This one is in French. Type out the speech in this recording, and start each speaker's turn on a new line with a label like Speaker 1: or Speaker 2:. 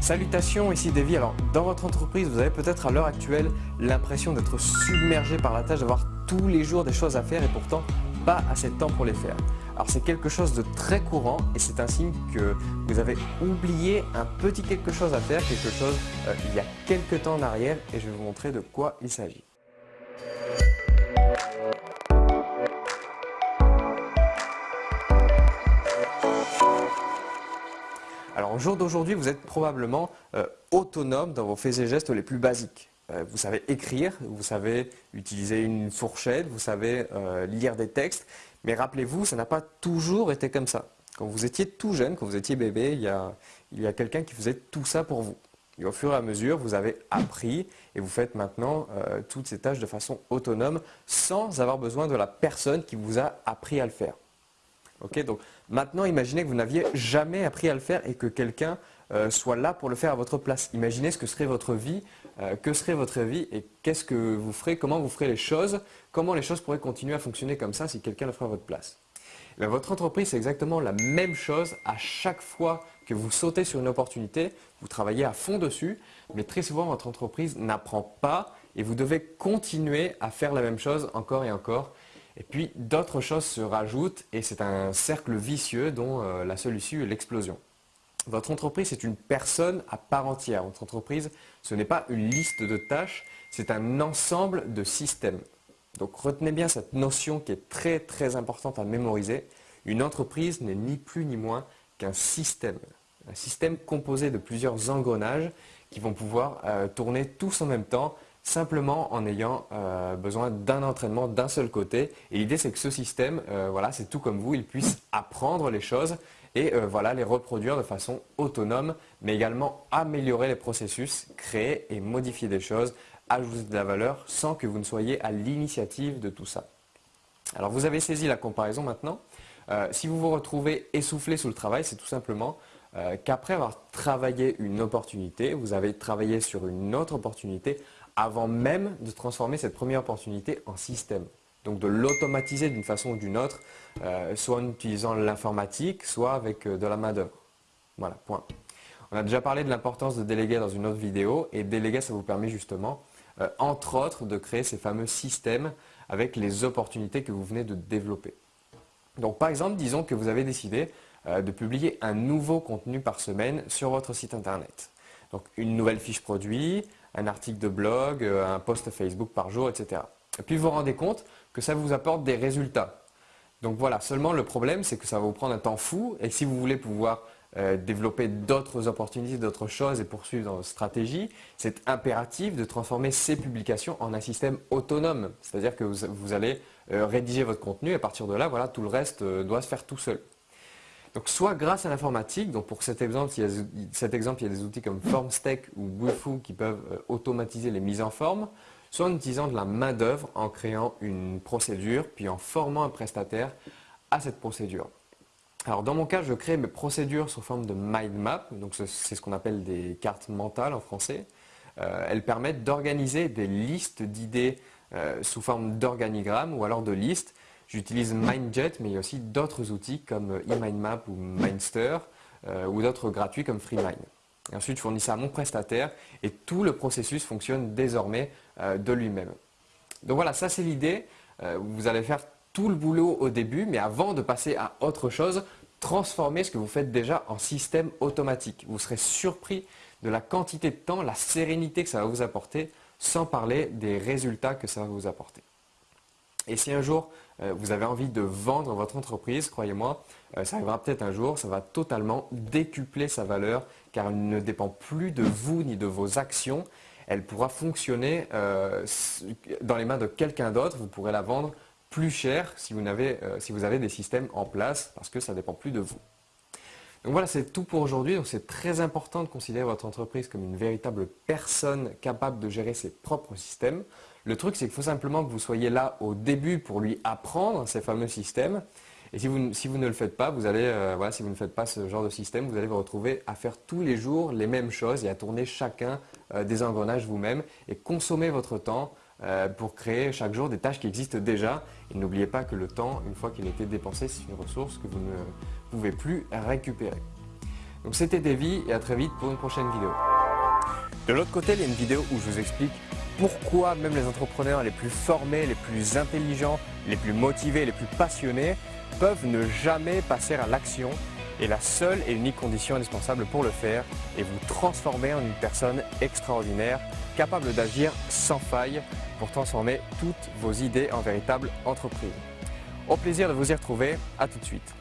Speaker 1: Salutations, ici Davy. Alors, dans votre entreprise, vous avez peut-être à l'heure actuelle l'impression d'être submergé par la tâche, d'avoir tous les jours des choses à faire et pourtant pas assez de temps pour les faire. Alors c'est quelque chose de très courant et c'est un signe que vous avez oublié un petit quelque chose à faire, quelque chose euh, il y a quelques temps en arrière et je vais vous montrer de quoi il s'agit. Alors au jour d'aujourd'hui, vous êtes probablement euh, autonome dans vos faits et gestes les plus basiques. Euh, vous savez écrire, vous savez utiliser une fourchette, vous savez euh, lire des textes, mais rappelez-vous, ça n'a pas toujours été comme ça. Quand vous étiez tout jeune, quand vous étiez bébé, il y a, quelqu'un qui faisait tout ça pour vous. Et au fur et à mesure, vous avez appris et vous faites maintenant toutes ces tâches de façon autonome sans avoir besoin de la personne qui vous a appris à le faire donc maintenant, imaginez que vous n'aviez jamais appris à le faire et que quelqu'un euh, soit là pour le faire à votre place. Imaginez ce que serait votre vie, euh, que serait votre vie et qu'est-ce que vous ferez, comment vous ferez les choses, comment les choses pourraient continuer à fonctionner comme ça si quelqu'un le ferait à votre place. Votre entreprise, c'est exactement la même chose à chaque fois que vous sautez sur une opportunité, vous travaillez à fond dessus, mais très souvent votre entreprise n'apprend pas et vous devez continuer à faire la même chose encore et encore et puis d'autres choses se rajoutent et c'est un cercle vicieux dont euh, la seule issue est l'explosion. Votre entreprise est une personne à part entière. Votre entreprise, ce n'est pas une liste de tâches, c'est un ensemble de systèmes. Donc retenez bien cette notion qui est très très importante à mémoriser. Une entreprise n'est ni plus ni moins qu'un système. Un système composé de plusieurs engrenages qui vont pouvoir euh, tourner tous en même temps simplement en ayant euh, besoin d'un entraînement d'un seul côté. Et l'idée, c'est que ce système, euh, voilà, c'est tout comme vous, il puisse apprendre les choses et euh, voilà, les reproduire de façon autonome, mais également améliorer les processus, créer et modifier des choses, ajouter de la valeur sans que vous ne soyez à l'initiative de tout ça. Alors vous avez saisi la comparaison maintenant. si vous vous retrouvez essoufflé sous le travail, c'est tout simplement qu'après avoir travaillé une opportunité, vous avez travaillé sur une autre opportunité avant même de transformer cette première opportunité en système. Donc de l'automatiser d'une façon ou d'une autre, euh, soit en utilisant l'informatique, soit avec euh, de la main d'œuvre. Voilà, point. On a déjà parlé de l'importance de déléguer dans une autre vidéo, et déléguer, ça vous permet justement, euh, entre autres, de créer ces fameux systèmes avec les opportunités que vous venez de développer. Donc par exemple, disons que vous avez décidé de publier un nouveau contenu par semaine sur votre site internet. Donc une nouvelle fiche produit, un article de blog, euh, un post Facebook par jour, etc. Et puis vous vous rendez compte que ça vous apporte des résultats. Donc voilà, seulement le problème c'est que ça va vous prendre un temps fou et si vous voulez pouvoir euh, développer d'autres opportunités, d'autres choses et poursuivre dans votre stratégie, c'est impératif de transformer ces publications en un système autonome. C'est-à-dire que vous, allez euh, rédiger votre contenu et à partir de là, voilà, tout le reste doit se faire tout seul. Donc soit grâce à l'informatique, donc pour cet exemple, il y a, des outils comme FormStack ou Bufu qui peuvent euh, automatiser les mises en forme, soit en utilisant de la main d'œuvre en créant une procédure, puis en formant un prestataire à cette procédure. Alors dans mon cas, je crée mes procédures sous forme de mind map, donc c'est ce qu'on appelle des cartes mentales en français. Euh, elles permettent d'organiser des listes d'idées euh, sous forme d'organigramme ou alors de listes J'utilise MindJet, mais il y a aussi d'autres outils comme eMindMap ou Mindster euh, ou d'autres gratuits comme FreeMind. ensuite, je fournis ça à mon prestataire et tout le processus fonctionne désormais euh, de lui-même. Donc voilà, ça c'est l'idée. Euh, vous allez faire tout le boulot au début, mais avant de passer à autre chose, transformez ce que vous faites déjà en système automatique. Vous serez surpris de la quantité de temps, la sérénité que ça va vous apporter, sans parler des résultats que ça va vous apporter. Et si un jour euh, vous avez envie de vendre votre entreprise, croyez-moi, euh, ça arrivera peut-être un jour, ça va totalement décupler sa valeur car elle ne dépend plus de vous ni de vos actions. Elle pourra fonctionner euh, dans les mains de quelqu'un d'autre. Vous pourrez la vendre plus cher si vous, avez, des systèmes en place parce que ça ne dépend plus de vous. Donc voilà, c'est tout pour aujourd'hui. C'est très important de considérer votre entreprise comme une véritable personne capable de gérer ses propres systèmes. Le truc, c'est qu'il faut simplement que vous soyez là au début pour lui apprendre ces fameux systèmes. Et si vous, ne le faites pas, vous allez, euh, voilà, si vous ne faites pas ce genre de système, vous allez vous retrouver à faire tous les jours les mêmes choses et à tourner chacun euh, des engrenages vous-même et consommer votre temps euh, pour créer chaque jour des tâches qui existent déjà. Et n'oubliez pas que le temps, une fois qu'il a été dépensé, c'est une ressource que vous ne pouvez plus récupérer Donc c'était Davy et à très vite pour une prochaine vidéo. De l'autre côté, il y a une vidéo où je vous explique pourquoi même les entrepreneurs les plus formés, les plus intelligents, les plus motivés, les plus passionnés peuvent ne jamais passer à l'action et la seule et unique condition indispensable pour le faire est vous transformer en une personne extraordinaire, capable d'agir sans faille pour transformer toutes vos idées en véritable entreprise. Au plaisir de vous y retrouver, à tout de suite.